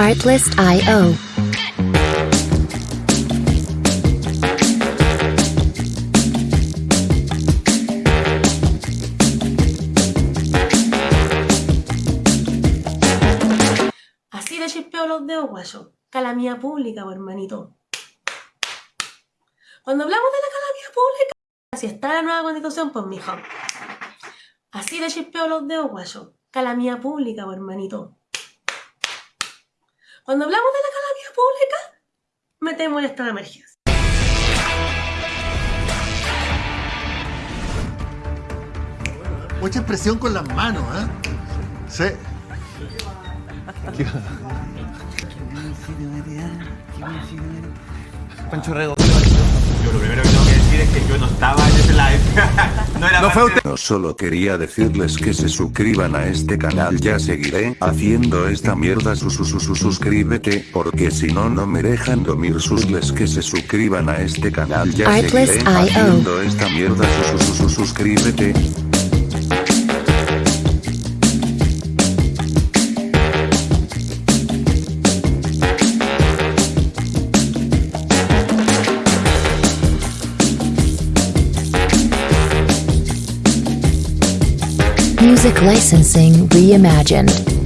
Artlist.io. Así de chispeo los dedos, guayo. Calamía pública, hermanito. Cuando hablamos de la calamidad pública, si está la nueva constitución, pues mijo. Así de chispeo los dedos, guayo. Calamidad pública, hermanito. Cuando hablamos de la calamidad pública, metemos esta de emergencia. Mucha expresión con las manos, ¿eh? Sí. Pancho Rego. Yo lo primero que tengo que decir es que yo no no era No fue parte- usted. No solo quería decirles que se suscriban a este canal ya seguiré haciendo esta mierda su su su su suscríbete porque si no no me dejan dormir. Susles que se suscriban a este canal ya seguiré haciendo esta mierda su su su su suscríbete Music licensing reimagined.